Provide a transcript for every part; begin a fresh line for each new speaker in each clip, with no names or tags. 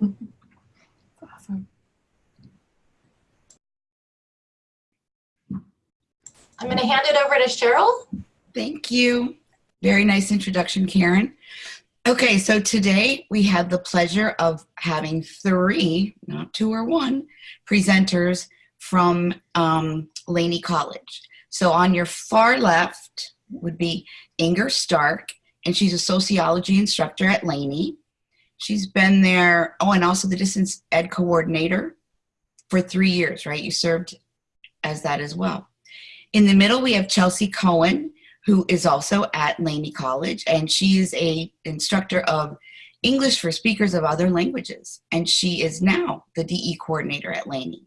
Awesome.
I'm going to hand it over to Cheryl.
Thank you. Very nice introduction, Karen. Okay, so today we had the pleasure of having three, not two or one, presenters from um, Laney College. So on your far left would be Inger Stark, and she's a sociology instructor at Laney. She's been there, oh, and also the distance ed coordinator for three years, right? You served as that as well. In the middle, we have Chelsea Cohen, who is also at Laney College, and she is a instructor of English for speakers of other languages, and she is now the DE coordinator at Laney.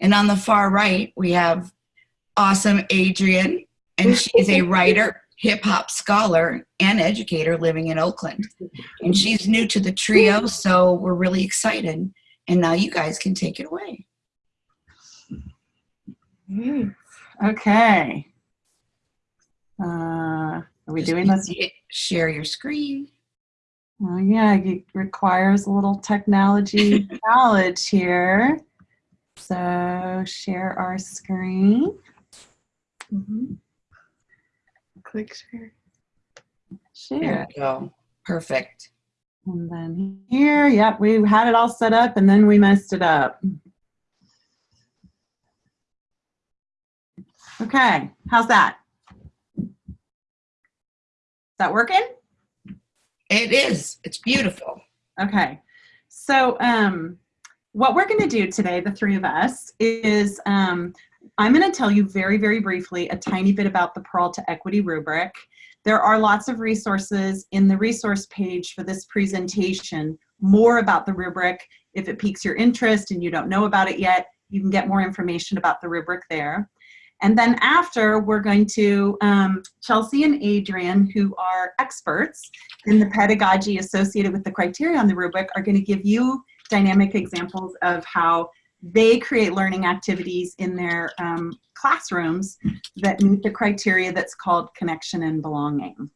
And on the far right, we have awesome Adrian, and she is a writer, hip hop scholar, and educator living in Oakland. And she's new to the trio, so we're really excited. And now you guys can take it away.
Mm. Okay. Uh, are we
Just
doing this?
Share your screen.
Oh, yeah, it requires a little technology knowledge here. So share our screen.
Mm-hmm. Click share.
Share.
Go. Perfect.
And then here, yep, we had it all set up and then we messed it up. Okay, how's that? Is that working?
It is. It's beautiful.
Okay, so um, what we're going to do today, the three of us, is um, I'm going to tell you very, very briefly a tiny bit about the Peralta Equity Rubric. There are lots of resources in the resource page for this presentation, more about the rubric. If it piques your interest and you don't know about it yet, you can get more information about the rubric there. And then after, we're going to, um, Chelsea and Adrian, who are experts in the pedagogy associated with the criteria on the rubric, are going to give you dynamic examples of how they create learning activities in their um, classrooms that meet the criteria that's called connection and belonging.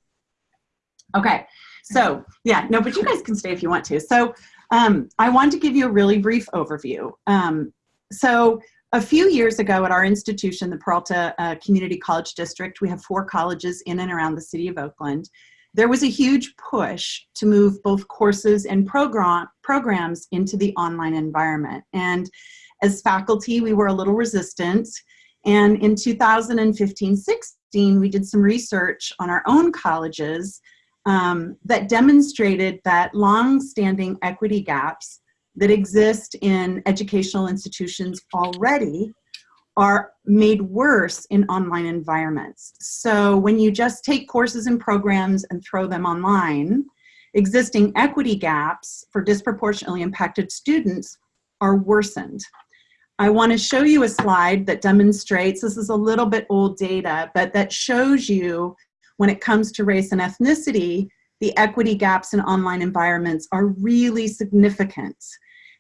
Okay, so yeah, no, but you guys can stay if you want to. So um, I want to give you a really brief overview. Um, so a few years ago at our institution, the Peralta uh, Community College District, we have four colleges in and around the city of Oakland. There was a huge push to move both courses and program, programs into the online environment. And as faculty, we were a little resistant. And in 2015-16, we did some research on our own colleges um, that demonstrated that long-standing equity gaps that exist in educational institutions already are made worse in online environments. So when you just take courses and programs and throw them online, existing equity gaps for disproportionately impacted students are worsened. I want to show you a slide that demonstrates, this is a little bit old data, but that shows you when it comes to race and ethnicity, the equity gaps in online environments are really significant.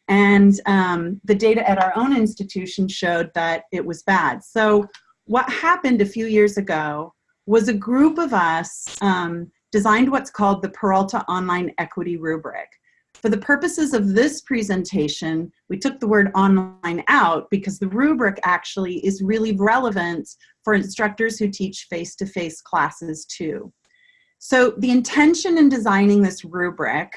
And um, the data at our own institution showed that it was bad. So what happened a few years ago was a group of us um, designed what's called the Peralta Online Equity Rubric. For the purposes of this presentation, we took the word online out because the rubric actually is really relevant for instructors who teach face-to-face -face classes too. So the intention in designing this rubric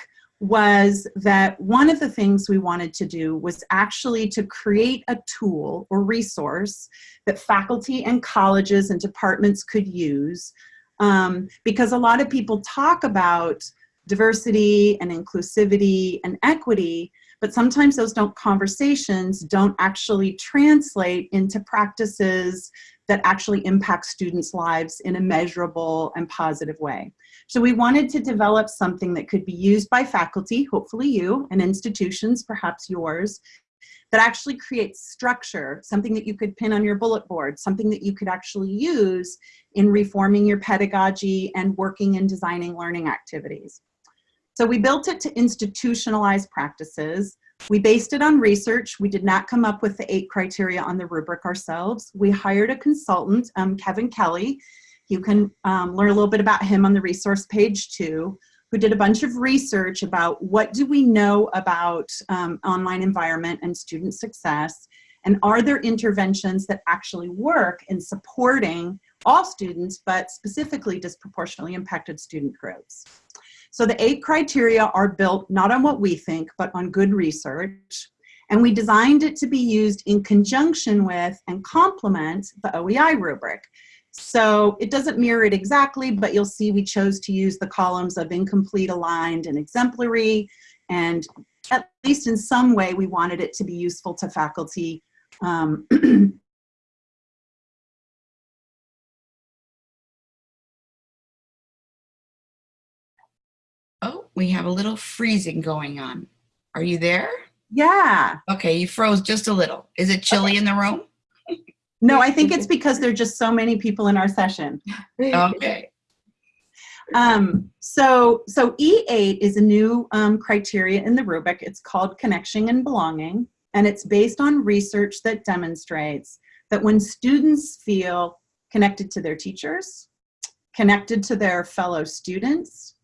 was that one of the things we wanted to do was actually to create a tool or resource that faculty and colleges and departments could use um, because a lot of people talk about diversity and inclusivity and equity, but sometimes those don't conversations don't actually translate into practices that actually impact students' lives in a measurable and positive way. So we wanted to develop something that could be used by faculty, hopefully you, and institutions, perhaps yours, that actually creates structure, something that you could pin on your bullet board, something that you could actually use in reforming your pedagogy and working and designing learning activities. So we built it to institutionalize practices. We based it on research. We did not come up with the eight criteria on the rubric ourselves. We hired a consultant, um, Kevin Kelly. You can um, learn a little bit about him on the resource page too, who did a bunch of research about what do we know about um, online environment and student success, and are there interventions that actually work in supporting all students, but specifically disproportionately impacted student groups. So the eight criteria are built not on what we think, but on good research. And we designed it to be used in conjunction with and complement the OEI rubric. So it doesn't mirror it exactly, but you'll see we chose to use the columns of incomplete, aligned, and exemplary. And at least in some way, we wanted it to be useful to faculty um,
Oh, we have a little freezing going on. Are you there?
yeah.
Okay, you froze just a little. Is it chilly in the room?
No, I think it's because there are just so many people in our session.
Okay.
Um, so, so E8 is a new um, criteria in the rubric. It's called connection and belonging, and it's based on research that demonstrates that when students feel connected to their teachers, connected to their fellow students,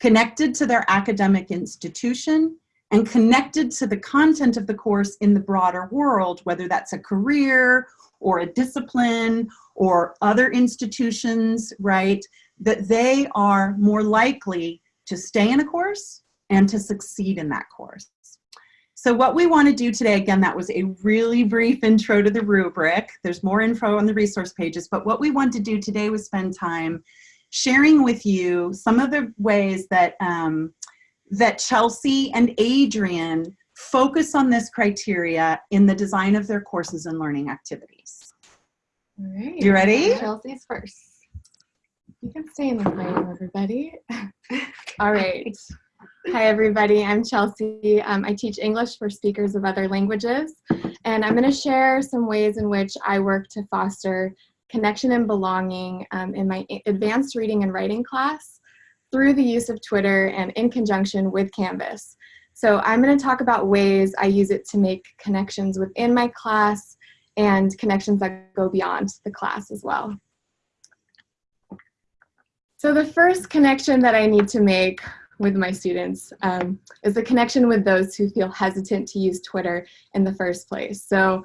connected to their academic institution, and connected to the content of the course in the broader world, whether that's a career or a discipline or other institutions, right? That they are more likely to stay in a course and to succeed in that course. So what we want to do today, again, that was a really brief intro to the rubric. There's more info on the resource pages, but what we want to do today was spend time sharing with you some of the ways that um, that Chelsea and Adrian focus on this criteria in the design of their courses and learning activities.
All right.
You ready?
Chelsea's first. You can stay in the frame, everybody. All right. Hi, everybody. I'm Chelsea. Um, I teach English for speakers of other languages, and I'm going to share some ways in which I work to foster connection and belonging um, in my advanced reading and writing class through the use of Twitter and in conjunction with Canvas. So I'm going to talk about ways I use it to make connections within my class and connections that go beyond the class as well. So the first connection that I need to make with my students um, is the connection with those who feel hesitant to use Twitter in the first place. So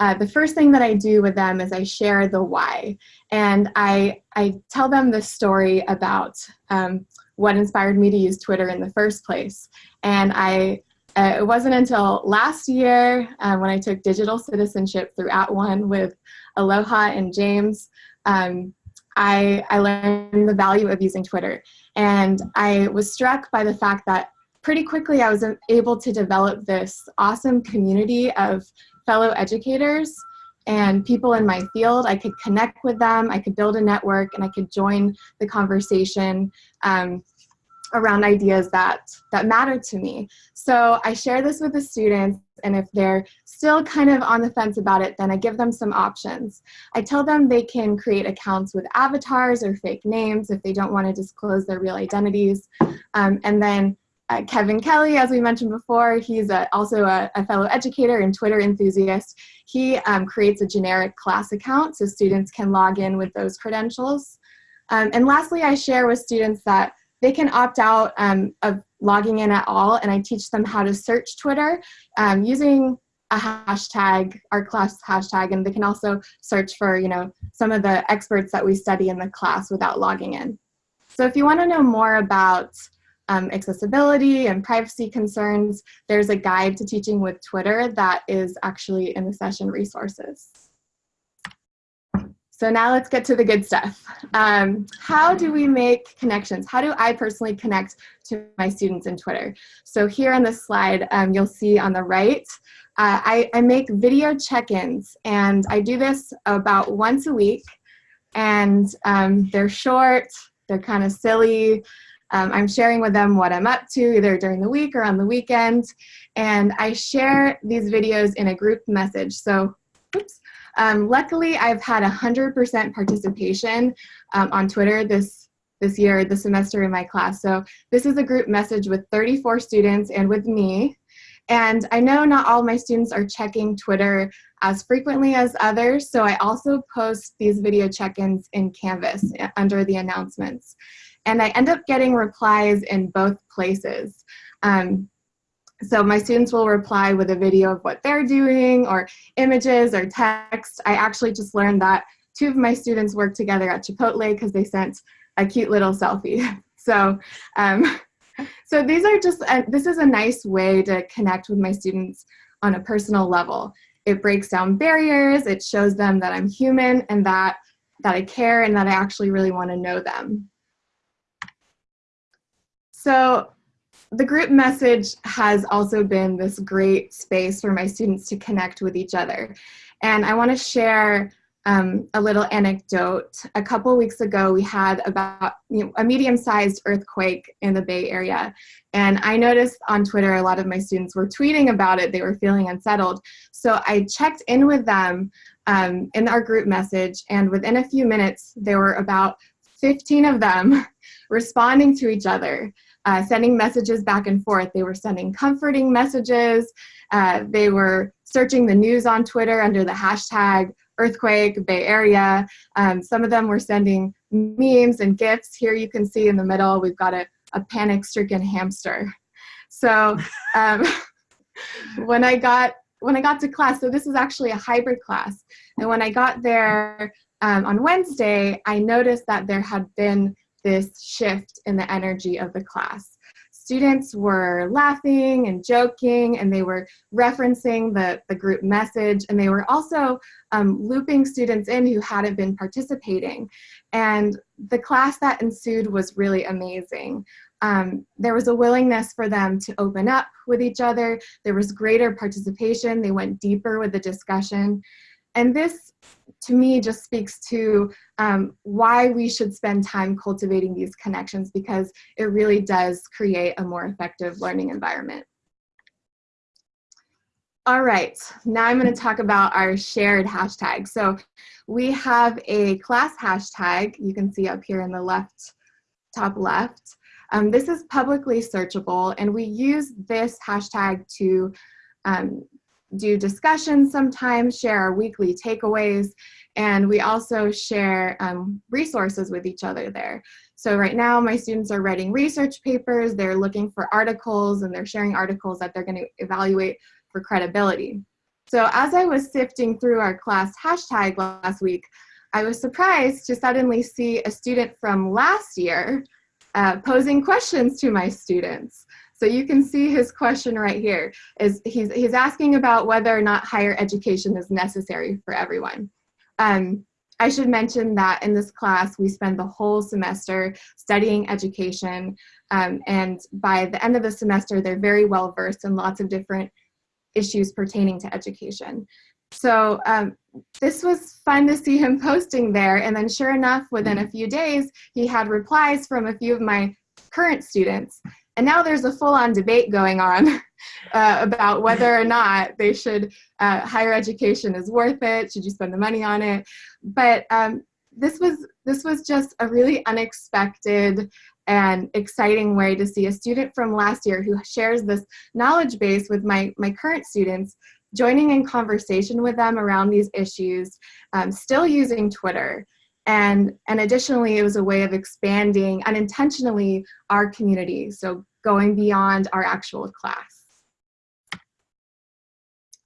uh, the first thing that I do with them is I share the why. And I, I tell them the story about um, what inspired me to use Twitter in the first place. And I, uh, it wasn't until last year uh, when I took digital citizenship through At @ONE with Aloha and James, um, I, I learned the value of using Twitter. And I was struck by the fact that pretty quickly I was able to develop this awesome community of fellow educators and people in my field. I could connect with them, I could build a network, and I could join the conversation um, around ideas that, that matter to me. So I share this with the students, and if they're still kind of on the fence about it, then I give them some options. I tell them they can create accounts with avatars or fake names if they don't want to disclose their real identities. Um, and then uh, Kevin Kelly, as we mentioned before, he's a, also a, a, fellow educator and Twitter enthusiast. He um, creates a generic class account so students can log in with those credentials. Um, and lastly, I share with students that they can opt out um, of logging in at all and I teach them how to search Twitter um, using a hashtag, our class hashtag, and they can also search for, you know, some of the experts that we study in the class without logging in. So if you want to know more about um, accessibility and privacy concerns, there's a guide to teaching with Twitter that is actually in the session resources. So now let's get to the good stuff. Um, how do we make connections? How do I personally connect to my students in Twitter? So here on this slide, um, you'll see on the right, uh, I, I make video check-ins and I do this about once a week and um, they're short, they're kind of silly, um, I'm sharing with them what I'm up to either during the week or on the weekend. And I share these videos in a group message. So, oops. Um, luckily, I've had 100% participation um, on Twitter this, this year, this semester in my class. So this is a group message with 34 students and with me. And I know not all my students are checking Twitter as frequently as others, so I also post these video check-ins in Canvas eh, under the announcements. and I end up getting replies in both places. Um, so my students will reply with a video of what they're doing or images or text. I actually just learned that two of my students work together at Chipotle because they sent a cute little selfie. So, um, so these are just, uh, this is a nice way to connect with my students on a personal level. It breaks down barriers, it shows them that I'm human and that, that I care and that I actually really wanna know them. So the group message has also been this great space for my students to connect with each other. And I wanna share um, a little anecdote. A couple weeks ago, we had about you know, a medium-sized earthquake in the Bay Area. And I noticed on Twitter, a lot of my students were tweeting about it. They were feeling unsettled. So I checked in with them um, in our group message. And within a few minutes, there were about 15 of them responding to each other, uh, sending messages back and forth. They were sending comforting messages. Uh, they were searching the news on Twitter under the hashtag earthquake, Bay Area. Um, some of them were sending memes and GIFs. Here you can see in the middle, we've got a, a panic-stricken hamster. So um, when I got when I got to class, so this is actually a hybrid class, and when I got there um, on Wednesday, I noticed that there had been this shift in the energy of the class students were laughing and joking and they were referencing the, the group message and they were also um, looping students in who hadn't been participating. And the class that ensued was really amazing. Um, there was a willingness for them to open up with each other. There was greater participation. They went deeper with the discussion. And this, to me, just speaks to um, why we should spend time cultivating these connections because it really does create a more effective learning environment. All right, now I'm going to talk about our shared hashtag. So we have a class hashtag you can see up here in the left, top left. Um, this is publicly searchable and we use this hashtag to um, do discussions sometimes, share our weekly takeaways, and we also share um, resources with each other there. So right now my students are writing research papers, they're looking for articles, and they're sharing articles that they're gonna evaluate for credibility. So as I was sifting through our class hashtag last week, I was surprised to suddenly see a student from last year uh, posing questions to my students. So you can see his question right here is he's, he's asking about whether or not higher education is necessary for everyone. Um, I should mention that in this class, we spend the whole semester studying education. Um, and by the end of the semester, they're very well versed in lots of different issues pertaining to education. So um, this was fun to see him posting there. And then sure enough, within a few days, he had replies from a few of my current students. And now there's a full-on debate going on uh, about whether or not they should, uh, higher education is worth it, should you spend the money on it? But um, this, was, this was just a really unexpected and exciting way to see a student from last year who shares this knowledge base with my, my current students joining in conversation with them around these issues, um, still using Twitter, and, and additionally, it was a way of expanding unintentionally our community, so going beyond our actual class.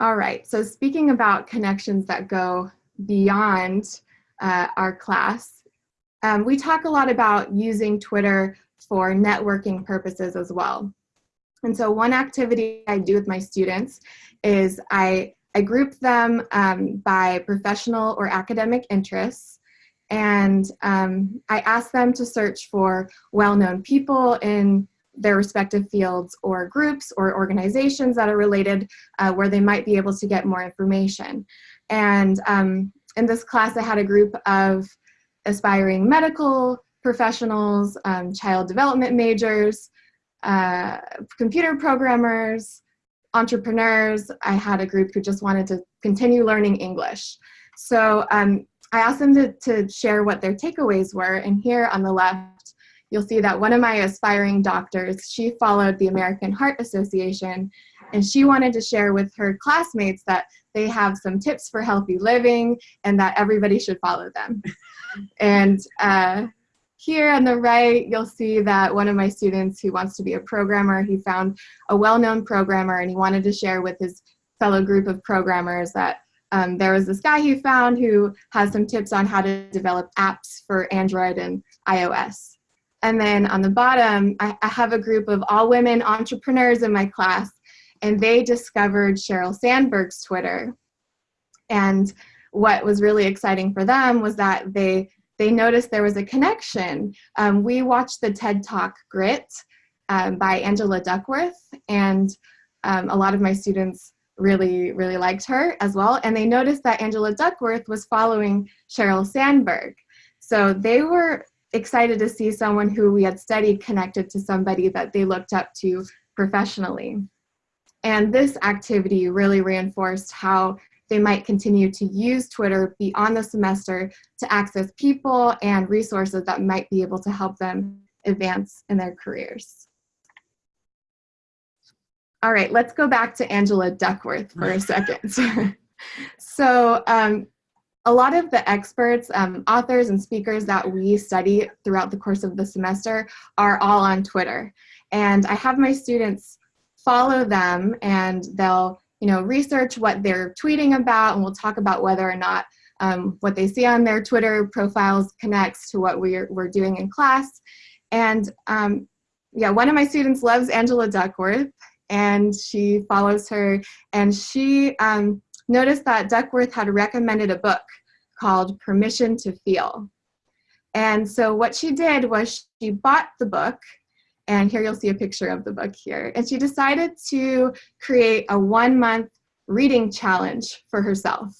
All right, so speaking about connections that go beyond uh, our class, um, we talk a lot about using Twitter for networking purposes as well. And so one activity I do with my students is I, I group them um, by professional or academic interests and um, I ask them to search for well-known people in their respective fields or groups or organizations that are related uh, where they might be able to get more information. And um, in this class, I had a group of aspiring medical professionals, um, child development majors, uh, computer programmers, entrepreneurs. I had a group who just wanted to continue learning English. So um, I asked them to, to share what their takeaways were, and here on the left, you'll see that one of my aspiring doctors, she followed the American Heart Association, and she wanted to share with her classmates that they have some tips for healthy living and that everybody should follow them. and uh, here on the right, you'll see that one of my students who wants to be a programmer, he found a well-known programmer and he wanted to share with his fellow group of programmers that um, there was this guy he found who has some tips on how to develop apps for Android and iOS. And then on the bottom, I, I have a group of all women entrepreneurs in my class, and they discovered Sheryl Sandberg's Twitter. And what was really exciting for them was that they they noticed there was a connection. Um, we watched the TED Talk Grit um, by Angela Duckworth, and um, a lot of my students really, really liked her as well. And they noticed that Angela Duckworth was following Sheryl Sandberg. So they were excited to see someone who we had studied connected to somebody that they looked up to professionally. And this activity really reinforced how they might continue to use Twitter beyond the semester to access people and resources that might be able to help them advance in their careers. All right, let's go back to Angela Duckworth for a second. so um, a lot of the experts, um, authors and speakers that we study throughout the course of the semester are all on Twitter. And I have my students follow them and they'll you know, research what they're tweeting about and we'll talk about whether or not um, what they see on their Twitter profiles connects to what we're, we're doing in class. And um, yeah, one of my students loves Angela Duckworth and she follows her and she um, noticed that Duckworth had recommended a book called Permission to Feel. And so what she did was she bought the book and here you'll see a picture of the book here. And she decided to create a one month reading challenge for herself.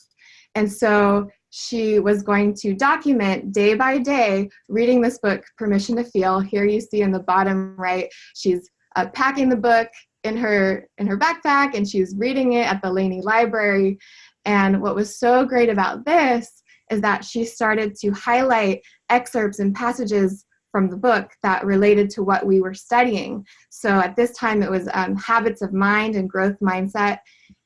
And so she was going to document day by day reading this book, Permission to Feel. Here you see in the bottom right, she's uh, packing the book in her, in her backpack and she was reading it at the Laney Library. And what was so great about this is that she started to highlight excerpts and passages from the book that related to what we were studying. So at this time it was um, habits of mind and growth mindset.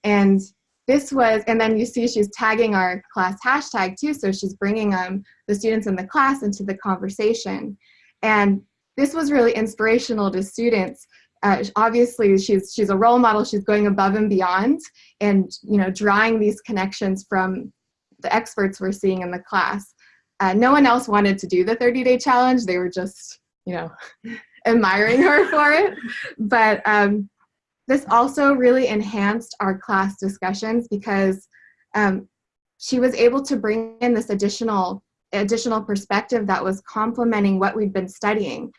And this was, and then you see she's tagging our class hashtag too, so she's bringing um, the students in the class into the conversation. And this was really inspirational to students. Uh, obviously, she's, she's a role model, she's going above and beyond and you know, drawing these connections from the experts we're seeing in the class. Uh, no one else wanted to do the 30 day challenge. They were just, you know, admiring her for it. But um, this also really enhanced our class discussions because um, she was able to bring in this additional additional perspective that was complementing what we've been studying.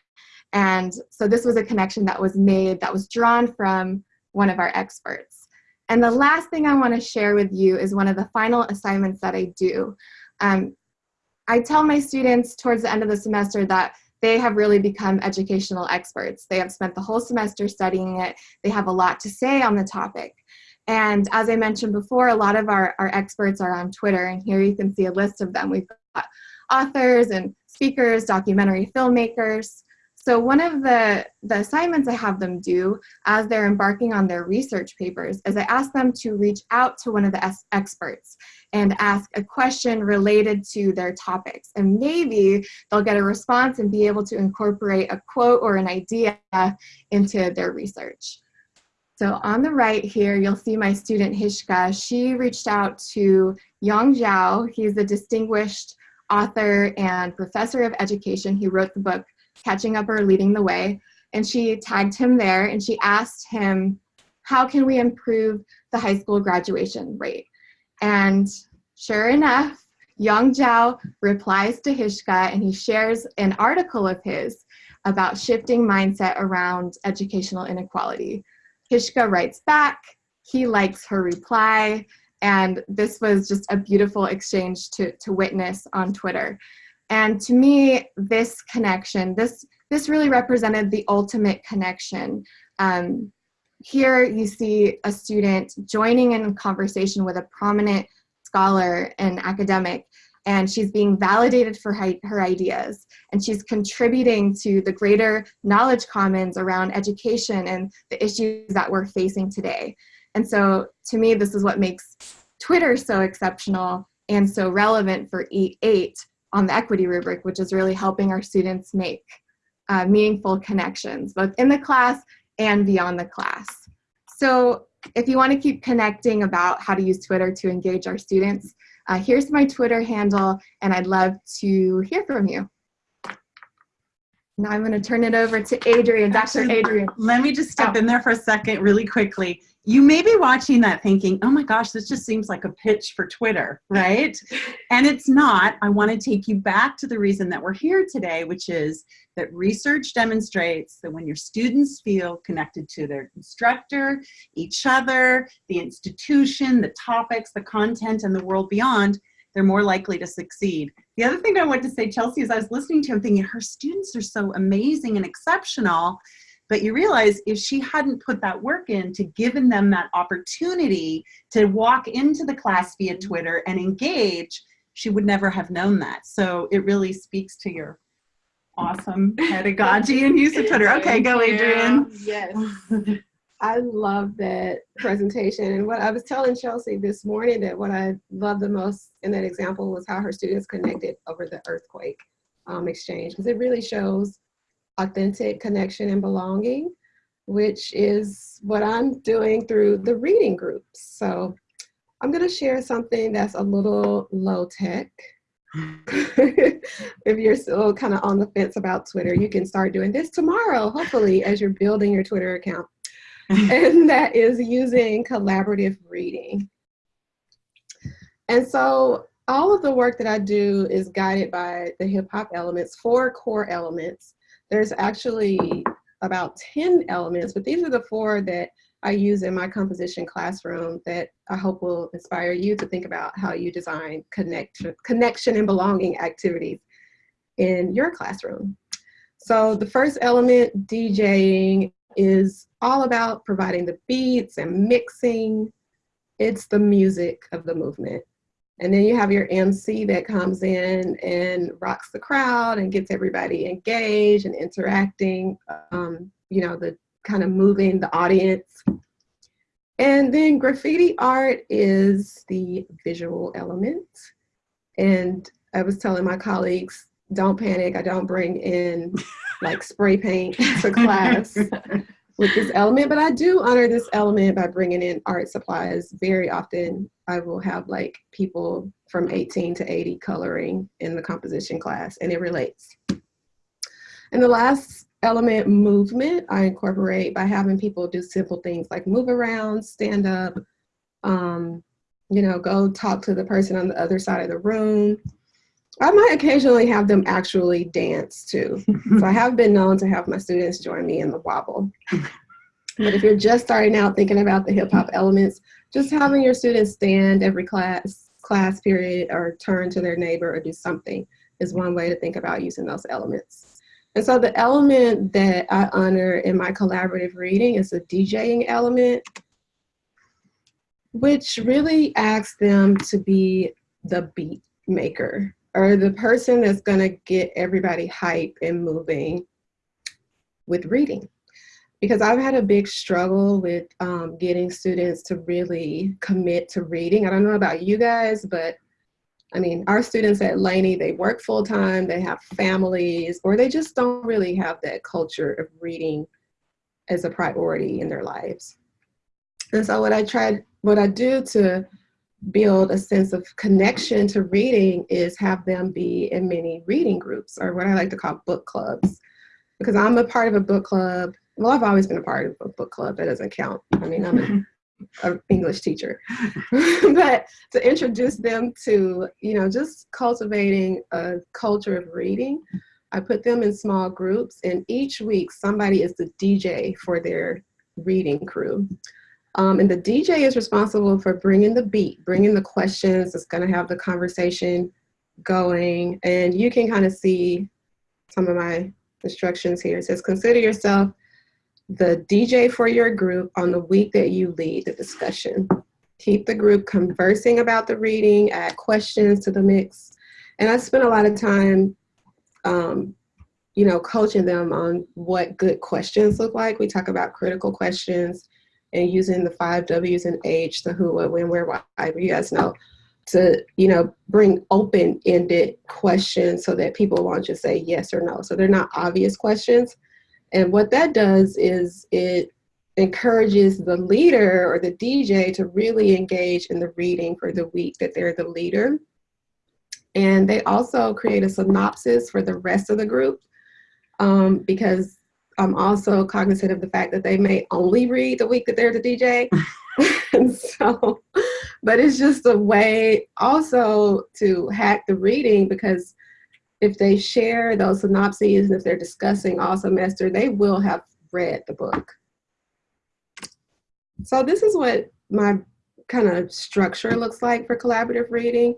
And so this was a connection that was made, that was drawn from one of our experts. And the last thing I want to share with you is one of the final assignments that I do. Um, I tell my students towards the end of the semester that they have really become educational experts. They have spent the whole semester studying it. They have a lot to say on the topic. And as I mentioned before, a lot of our, our experts are on Twitter, and here you can see a list of them. We've got authors and speakers, documentary filmmakers, so one of the, the assignments I have them do as they're embarking on their research papers is I ask them to reach out to one of the experts and ask a question related to their topics. And maybe they'll get a response and be able to incorporate a quote or an idea into their research. So on the right here, you'll see my student Hishka. She reached out to Yong Zhao. He's a distinguished author and professor of education. He wrote the book catching up or leading the way. And she tagged him there and she asked him, how can we improve the high school graduation rate? And sure enough, Yong Zhao replies to Hishka and he shares an article of his about shifting mindset around educational inequality. Hishka writes back, he likes her reply, and this was just a beautiful exchange to, to witness on Twitter. And to me, this connection, this, this really represented the ultimate connection. Um, here you see a student joining in conversation with a prominent scholar and academic and she's being validated for her ideas and she's contributing to the greater knowledge commons around education and the issues that we're facing today. And so to me, this is what makes Twitter so exceptional and so relevant for E8 on the equity rubric, which is really helping our students make uh, meaningful connections, both in the class and beyond the class. So if you want to keep connecting about how to use Twitter to engage our students, uh, here's my Twitter handle, and I'd love to hear from you. Now I'm going to turn it over to Adrian, Dr.
Actually,
Adrian.
Let me just step
Oh.
in there for a second really quickly. You may be watching that thinking, oh my gosh, this just seems like a pitch for Twitter, right? and it's not. I want to take you back to the reason that we're here today, which is that research demonstrates that when your students feel connected to their instructor, each other, the institution, the topics, the content, and the world beyond, they're more likely to succeed. The other thing I want to say, Chelsea, is I was listening to him thinking her students are so amazing and exceptional, but you realize if she hadn't put that work in to given them that opportunity to walk into the class via Twitter and engage, she would never have known that. So it really speaks to your awesome pedagogy and use of Twitter. Okay, go. Adrian.
Yes. I love that presentation. And what I was telling Chelsea this morning that what I loved the most in that example was how her students connected over the earthquake um, exchange, because it really shows authentic connection and belonging, which is what I'm doing through the reading groups. So I'm going to share something that's a little low tech. if you're still kind of on the fence about Twitter, you can start doing this tomorrow, hopefully, as you're building your Twitter account. and that is using collaborative reading. And so all of the work that I do is guided by the hip hop elements, four core elements. There's actually about 10 elements, but these are the four that I use in my composition classroom that I hope will inspire you to think about how you design connection, connection and belonging activities in your classroom. So the first element, DJing, is all about providing the beats and mixing. It's the music of the movement. And then you have your MC that comes in and rocks the crowd and gets everybody engaged and interacting, um, you know, the kind of moving the audience. And then graffiti art is the visual element. And I was telling my colleagues, don't panic, I don't bring in like spray paint to class with this element, but I do honor this element by bringing in art supplies. Very often I will have like people from 18 to 80 coloring in the composition class and it relates. And the last element, movement, I incorporate by having people do simple things like move around, stand up, um, you know, go talk to the person on the other side of the room. I might occasionally have them actually dance too. So I have been known to have my students join me in the wobble. But if you're just starting out thinking about the hip hop elements, just having your students stand every class class period or turn to their neighbor or do something is one way to think about using those elements. And so the element that I honor in my collaborative reading is the DJing element, which really asks them to be the beat maker or the person that's going to get everybody hype and moving with reading. Because I've had a big struggle with um, getting students to really commit to reading. I don't know about you guys, but I mean, our students at Laney, they work full time, they have families, or they just don't really have that culture of reading as a priority in their lives. And so what I tried, what I do to build a sense of connection to reading is have them be in many reading groups or what I like to call book clubs. Because I'm a part of a book club. Well, I've always been a part of a book club. That doesn't count. I mean, I'm an English teacher. but to introduce them to, you know, just cultivating a culture of reading, I put them in small groups and each week somebody is the DJ for their reading crew. Um, and the DJ is responsible for bringing the beat, bringing the questions, it's gonna have the conversation going. And you can kind of see some of my instructions here. It says, consider yourself the DJ for your group on the week that you lead the discussion. Keep the group conversing about the reading, add questions to the mix. And I spent a lot of time, um, you know, coaching them on what good questions look like. We talk about critical questions and using the five W's and H, the who, what, when, where, why. You guys know to, you know, bring open-ended questions so that people won't just say yes or no. So they're not obvious questions. And what that does is it encourages the leader or the DJ to really engage in the reading for the week that they're the leader. And they also create a synopsis for the rest of the group um, because I'm also cognizant of the fact that they may only read the week that they're the DJ. and so, but it's just a way also to hack the reading because if they share those synopses and if they're discussing all semester, they will have read the book. So this is what my kind of structure looks like for collaborative reading.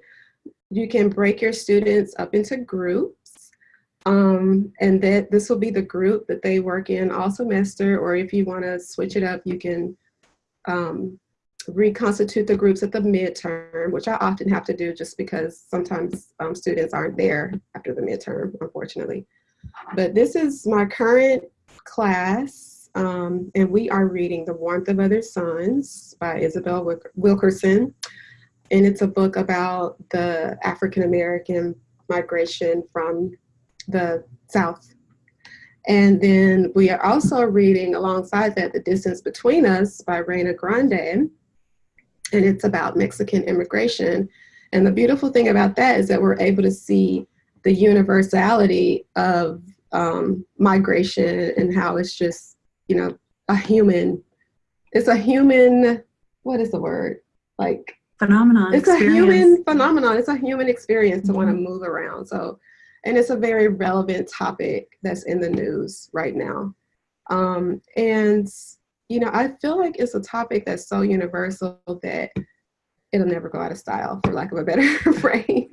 You can break your students up into groups um, and that this will be the group that they work in all semester or if you want to switch it up, you can um, reconstitute the groups at the midterm, which I often have to do just because sometimes um, students aren't there after the midterm, unfortunately. But this is my current class, um, and we are reading The Warmth of Other Suns by Isabel Wilkerson. And it's a book about the African-American migration from the South. And then we are also reading alongside that The Distance Between Us by Reyna Grande and it's about Mexican immigration. And the beautiful thing about that is that we're able to see the universality of um, migration and how it's just, you know, a human, it's a human, what is the word? Like,
phenomenon.
It's
experience.
a human phenomenon. It's a human experience to
Mhm.
want to move around. So, and it's a very relevant topic that's in the news right now. Um, and you know, I feel like it's a topic that's so universal that it'll never go out of style, for lack of a better phrase.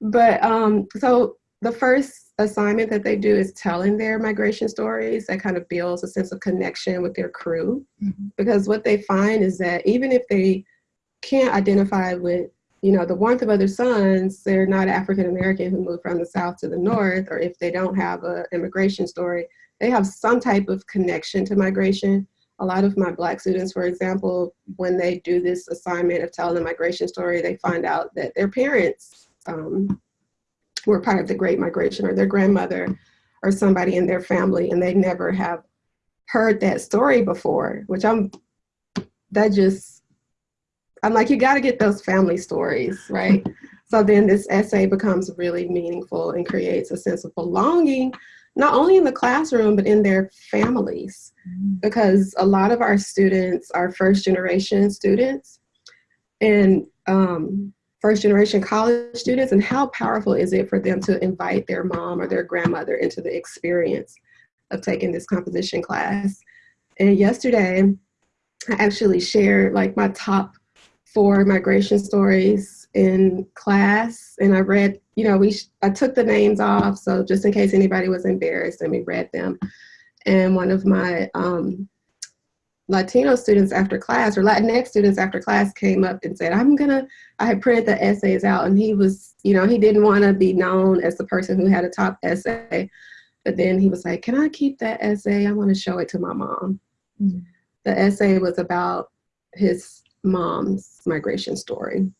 but um, so the first assignment that they do is telling their migration stories that kind of builds a sense of connection with their crew.
Mhm.
Because what they find is that even if they can't identify with you know, the warmth of other suns, they're not African American who moved from the South to the North, or if they don't have an immigration story, they have some type of connection to migration. A lot of my black students, for example, when they do this assignment of telling the migration story, they find out that their parents um, were part of the Great Migration or their grandmother or somebody in their family and they never have heard that story before, which I'm, that just, I'm like, you gotta get those family stories, right? so then this essay becomes really meaningful and creates a sense of belonging not only in the classroom, but in their families. Because a lot of our students are first generation students and um, first generation college students. And how powerful is it for them to invite their mom or their grandmother into the experience of taking this composition class? And yesterday, I actually shared like my top four migration stories in class and I read, you know, we I took the names off so just in case anybody was embarrassed and we read them. And one of my um, Latino students after class or Latinx students after class came up and said, I'm gonna, I had printed the essays out and he was, you know, he didn't wanna be known as the person who had a top essay. But then he was like, can I keep that essay? I wanna show it to my mom.
Mm.
The essay was about his mom's migration story.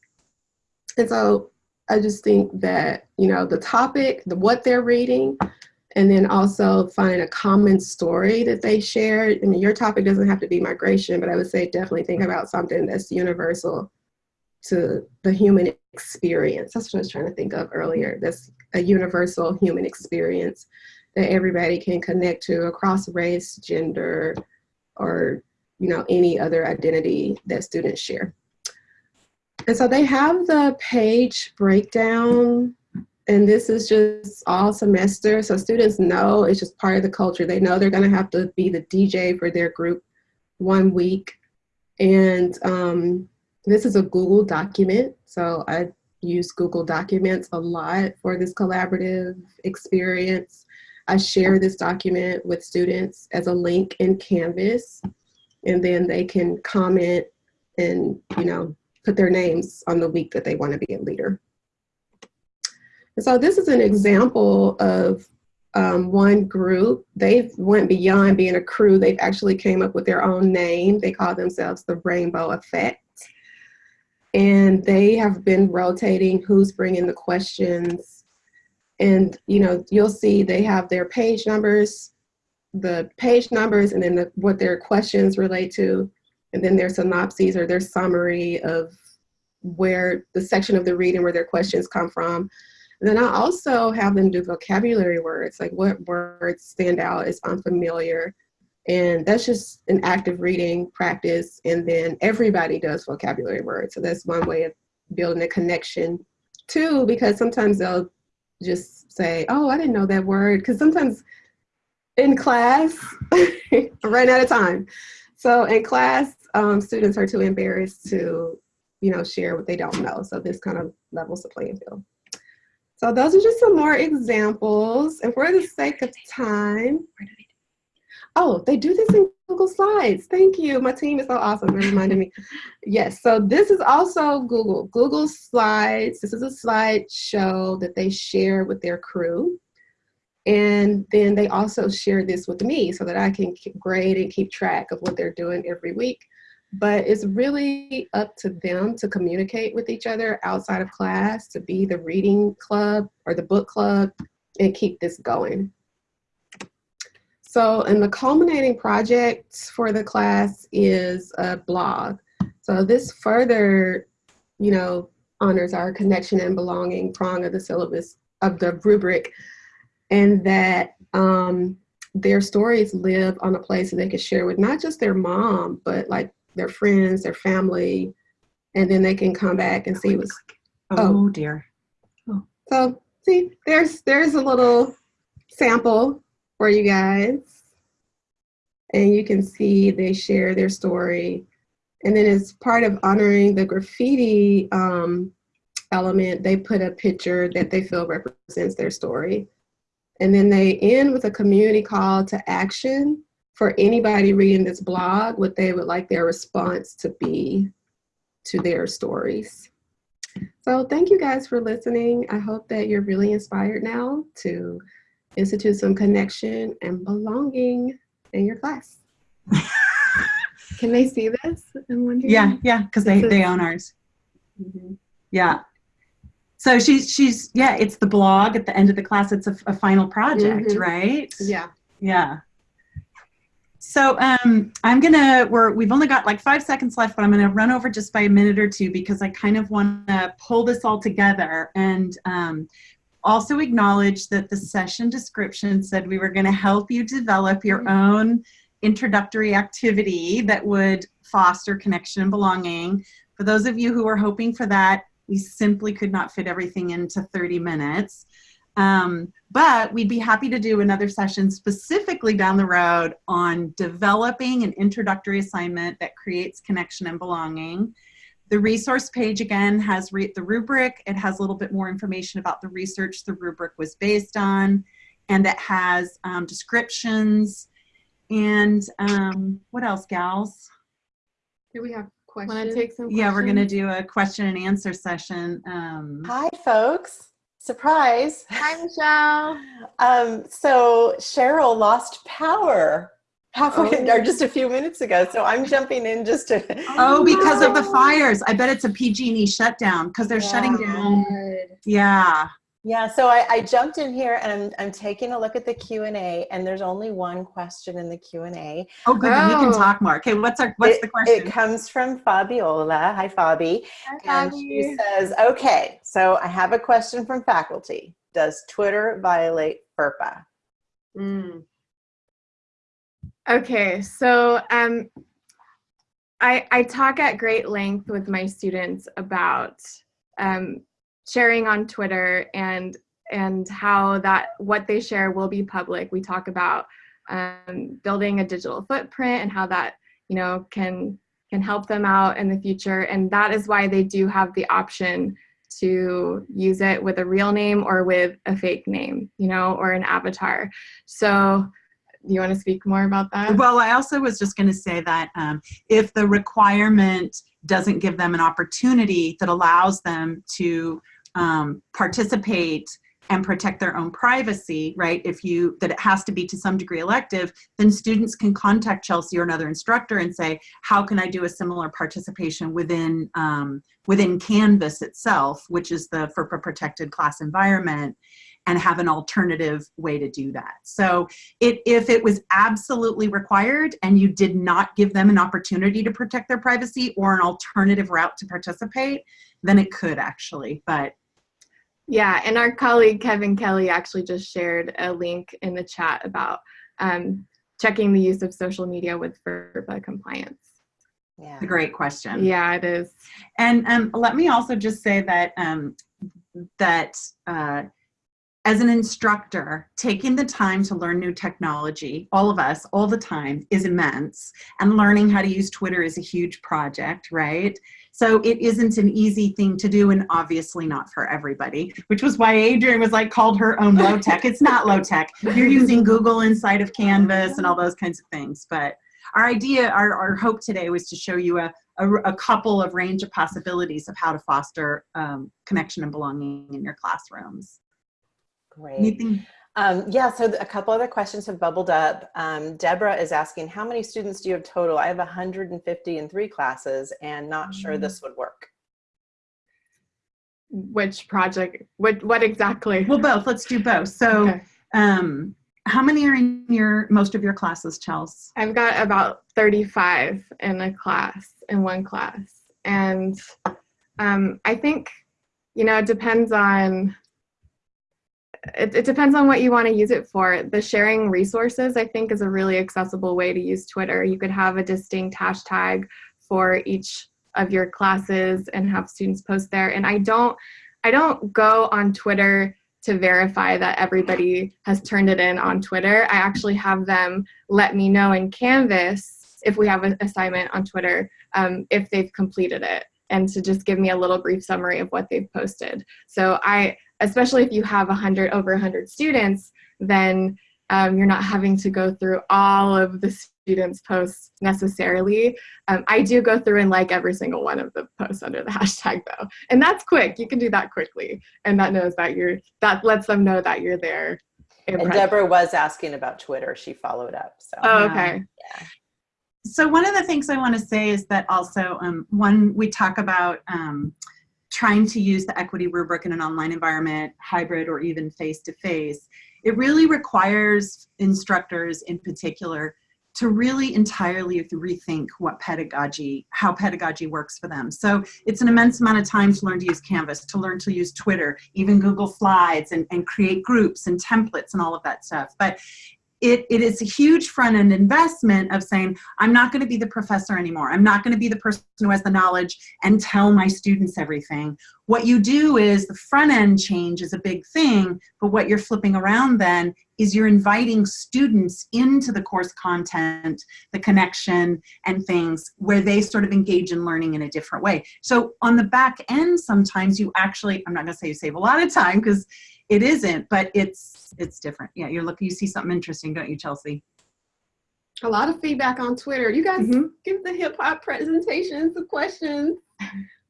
And so I just think that, you know, the topic, the what they're reading, and then also find a common story that they share. I mean, your topic doesn't have to be migration, but I would say definitely think about something that's universal to the human experience. That's what I was trying to think of earlier. That's a universal human experience that everybody can connect to across race, gender, or you know, any other identity that students share. And so they have the page breakdown and this is just all semester. So students know it's just part of the culture. They know they're gonna have to be the DJ for their group one week. And um, this is a Google document. So I use Google Documents a lot for this collaborative experience. I share this document with students as a link in Canvas and then they can comment and you know put their names on the week that they want to be a leader. And so this is an example of um, one group. They went beyond being a crew. They've actually came up with their own name. They call themselves the Rainbow Effect. and they have been rotating who's bringing the questions. And you know, you'll see they have their page numbers, the page numbers, and then the, what their questions relate to, and then their synopses or their summary of where the section of the reading where their questions come from. And then I also have them do vocabulary words, like what words stand out as unfamiliar. And that's just an active reading practice. And then everybody does vocabulary words. So that's one way of building a connection too, because sometimes they'll just say, oh, I didn't know that word. Because sometimes in class, I ran out of time. So in class, um, students are too embarrassed to, you know, share what they don't know. So this kind of levels the playing field. So those are just some more examples. And for the sake of time, oh, they do this in Google Slides. Thank you. My team is so awesome. They reminded me. Yes, so this is also Google. Google Slides. This is a slideshow that they share with their crew. And then they also share this with me so that I can grade and keep track of what they're doing every week. But it's really up to them to communicate with each other outside of class, to be the reading club or the book club and keep this going. So, and the culminating project for the class is a blog. So this further, you know, honors our connection and belonging prong of the syllabus of the rubric and that um, their stories live on a place that they can share with not just their mom, but like their friends, their family, and then they can come back and see what's.
Oh, dear.
So see, there's there's a little sample for you guys, and you can see they share their story, and then as part of honoring the graffiti um, element, they put a picture that they feel represents their story. And then they end with a community call to action for anybody reading this blog, what they would like their response to be to their stories. So thank you guys for listening. I hope that you're really inspired now to institute some connection and belonging in your class.
Can they see this? I'm wondering.
Yeah, yeah, because they, they own ours.
Mhm.
Yeah. So she's, she's, yeah, it's the blog at the end of the class. It's a, a final project,
Mhm.
right?
Yeah.
Yeah. So um, I'm gonna, we're, we've only got like five seconds left, but I'm gonna run over just by a minute or two because I kind of wanna pull this all together and um, also acknowledge that the session description said we were gonna help you develop your own introductory activity that would foster connection and belonging. For those of you who are hoping for that, we simply could not fit everything into 30 minutes. Um, but we'd be happy to do another session specifically down the road on developing an introductory assignment that creates connection and belonging. The resource page again has the rubric. It has a little bit more information about the research the rubric was based on, and it has um, descriptions. And um, what else, gals?
Do we have questions?
Want to take some
Yeah, we're gonna do a question and answer session. Um,
Hi, folks. Surprise.
Hi, Michelle.
Um, so Cheryl lost power halfway
Oh.
or just a few minutes ago. So I'm jumping in just to.
oh, because of the fires. I bet it's a PG&E shutdown because they're shutting down. Yeah.
Yeah, so I, I jumped in here and I'm, I'm taking a look at the Q&A and there's only one question in the Q&A.
Oh, good. then We can
Oh.
talk more. Okay, what's our what's
it,
the question?
It comes from Fabiola. Hi, Fabi.
Hi,
And she
Fabi.
says, okay, so I have a question from faculty. Does Twitter violate FERPA?
Mm.
Okay, so um, I, I talk at great length with my students about um, sharing on Twitter and and how that what they share will be public. We talk about um, building a digital footprint and how that you know can can help them out in the future, and that is why they do have the option to use it with a real name or with a fake name, you know, or an avatar. So do you want to speak more about that?
Well, I also was just going to say that um, if the requirement doesn't give them an opportunity that allows them to um, participate and protect their own privacy, right? If you, that it has to be to some degree elective, then students can contact Chelsea or another instructor and say, how can I do a similar participation within, um, within Canvas itself, which is the FERPA protected class environment and have an alternative way to do that. So it, if it was absolutely required and you did not give them an opportunity to protect their privacy or an alternative route to participate, then it could actually, but
Yeah, and our colleague Kevin Kelly actually just shared a link in the chat about um, checking the use of social media with FERPA compliance.
Yeah.
it's a great question.
Yeah, it is.
And um, let me also just say that um, that uh, as an instructor, taking the time to learn new technology, all of us, all the time, is immense. And learning how to use Twitter is a huge project, right? So it isn't an easy thing to do, and obviously not for everybody. Which was why Adrian was like called her own low tech. It's not low tech. You're using Google inside of Canvas and all those kinds of things. But our idea, our, our hope today was to show you a a, a couple of range of possibilities of how to foster um, connection and belonging in your classrooms.
Great.
Anything?
Um, yeah, so a couple other questions have bubbled up. Um, Deborah is asking, how many students do you have total? I have 150 in three classes and not sure this would work.
Which project? What? What exactly?
Well, both. Let's do both. So,
Okay.
um, how many are in your most of your classes, Chels?
I've got about 35 in a class, in one class. And um, I think, you know, it depends on, it, it depends on what you want to use it for. The sharing resources, I think, is a really accessible way to use Twitter. You could have a distinct hashtag for each of your classes and have students post there. And I don't, I don't go on Twitter to verify that everybody has turned it in on Twitter. I actually have them let me know in Canvas if we have an assignment on Twitter um, if they've completed it and to just give me a little brief summary of what they've posted. So I, especially if you have 100 over 100 students, then um, you're not having to go through all of the students' posts necessarily. Um, I do go through and like every single one of the posts under the hashtag though, and that's quick. You can do that quickly, and that knows that you're that lets them know that you're there. in
And
presence.
Deborah was asking about Twitter. She followed up. So
Oh,
Yeah.
okay.
So one of the things I want to say is that also, um, one, we talk about um, trying to use the equity rubric in an online environment, hybrid or even face-to-face. It really requires instructors in particular to really entirely rethink what pedagogy, how pedagogy works for them. So it's an immense amount of time to learn to use Canvas, to learn to use Twitter, even Google Slides and, and create groups and templates and all of that stuff. But it, it is a huge front end investment of saying, I'm not going to be the professor anymore. I'm not going to be the person who has the knowledge and tell my students everything. What you do is the front end change is a big thing, but what you're flipping around then is you're inviting students into the course content, the connection and things where they sort of engage in learning in a different way. So on the back end, sometimes you actually, I'm not going to say you save a lot of time because it isn't, but it's it's different. Yeah, you're looking, you see something interesting, don't you, Chelsea?
A lot of feedback on Twitter. You guys
Mhm.
give the hip hop presentations, the questions.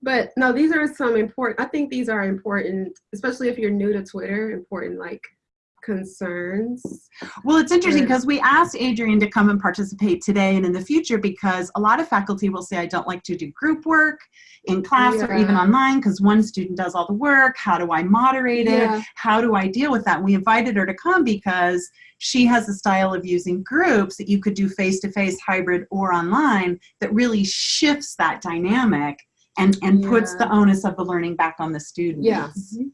But no, these are some important, I think these are important, especially if you're new to Twitter, important like concerns.
Well, it's interesting because we asked Adrian to come and participate today and in the future because a lot of faculty will say, I don't like to do group work in class or even online because one student does all the work. How do I moderate it?
Yeah.
How do I deal with that? We invited her to come because she has a style of using groups that you could do face-to-face, hybrid, or online that really shifts that dynamic and, and puts the onus of the learning back on the students.
Yeah. Mm-hmm.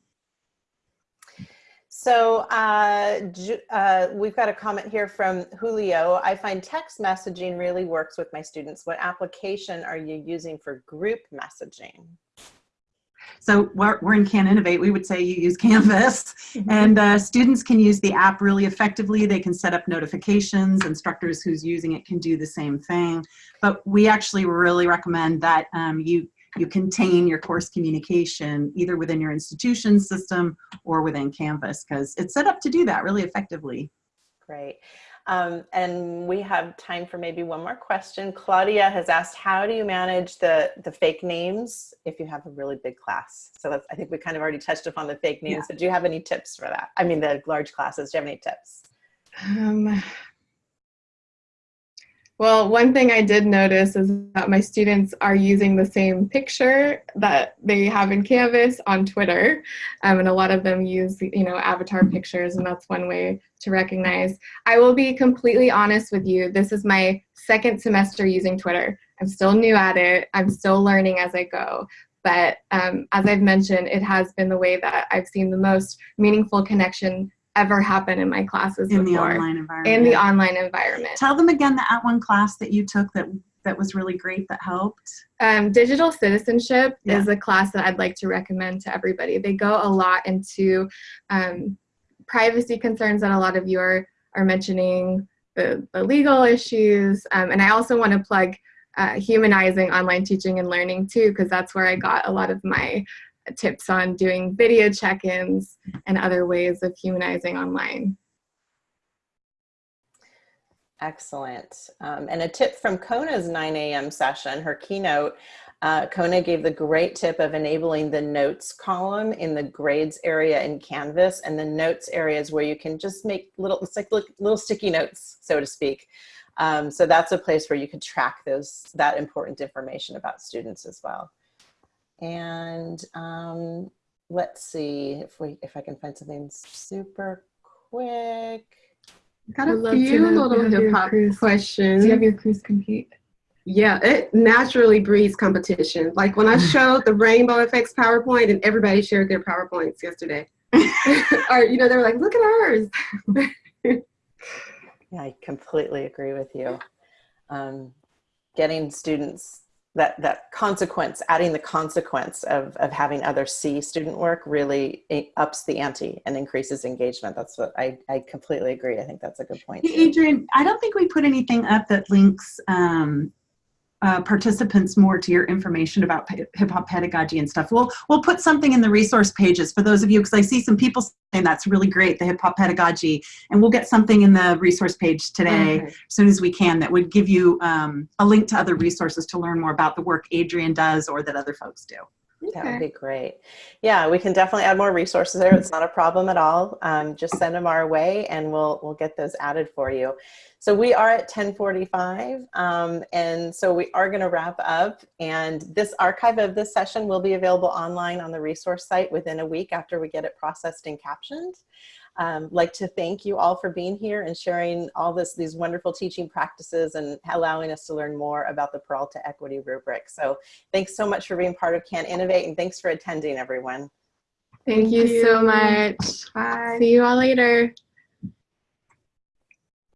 So uh, uh, we've got a comment here from Julio. I find text messaging really works with my students. What application are you using for group messaging?
So we're, we're in Can Innovate, we would say you use Canvas and uh, students can use the app really effectively. They can set up notifications, instructors who's using it can do the same thing. But we actually really recommend that um, you, you contain your course communication either within your institution system or within Canvas because it's set up to do that really effectively.
Great. Um, and we have time for maybe one more question. Claudia has asked, how do you manage the, the fake names if you have a really big class? So that's, I think we kind of already touched upon the fake names,
Yeah.
but do you have any tips for that? I mean, the large classes, do you have any tips?
Um, well, one thing I did notice is that my students are using the same picture that they have in Canvas on Twitter, um, and a lot of them use, you know, avatar pictures, and that's one way to recognize. I will be completely honest with you. This is my second semester using Twitter. I'm still new at it. I'm still learning as I go. But um, as I've mentioned, it has been the way that I've seen the most meaningful connection ever happen in my classes
In the online environment.
in the online environment.
Tell them again the at one class that you took that that was really great that helped.
Um, digital citizenship
Yeah.
is a class that I'd like to recommend to everybody. They go a lot into um, privacy concerns that a lot of you are, are mentioning, the, the legal issues, um, and I also want to plug uh, humanizing online teaching and learning too, because that's where I got a lot of my tips on doing video check-ins and other ways of humanizing online.
Excellent. Um, and a tip from Kona's 9 a.m. session, her keynote, uh, Kona gave the great tip of enabling the notes column in the grades area in Canvas and the notes areas where you can just make little, it's like little, sticky notes, so to speak. Um, so that's a place where you could track those, that important information about students as well. And um, let's see if we, if I can find something super quick.
Got
I'd
a
love to
few
know
little hip hop
crews-
questions.
Do you have your crews compete?
Yeah, it naturally breeds competition. Like when I showed the rainbow effects PowerPoint and everybody shared their PowerPoints yesterday. or, you know, they were like, look at ours.
Yeah, I completely agree with you. Um, getting students that that consequence, adding the consequence of of having others see student work really eh, ups the ante and increases engagement. That's what I I completely agree. I think that's a good point.
Adrian, I don't think we put anything up that links um, uh, participants more to your information about hip hop pedagogy and stuff. We'll we'll put something in the resource pages for those of you because I see some people saying that's really great, the hip hop pedagogy, and we'll get something in the resource page today
Okay.
as soon as we can that would give you um, a link to other resources to learn more about the work Adrian does or that other folks do.
That would be great. Yeah, we can definitely add more resources there. It's not a problem at all. Um, just send them our way and we'll, we'll get those added for you. So we are at 1045 um, and so we are gonna wrap up and this archive of this session will be available online on the resource site within a week after we get it processed and captioned. Um, like to thank you all for being here and sharing all this, these wonderful teaching practices and allowing us to learn more about the Peralta Equity Rubric. So thanks so much for being part of Can Innovate and thanks for attending everyone.
Thank, you, so much.
Bye.
See you all later.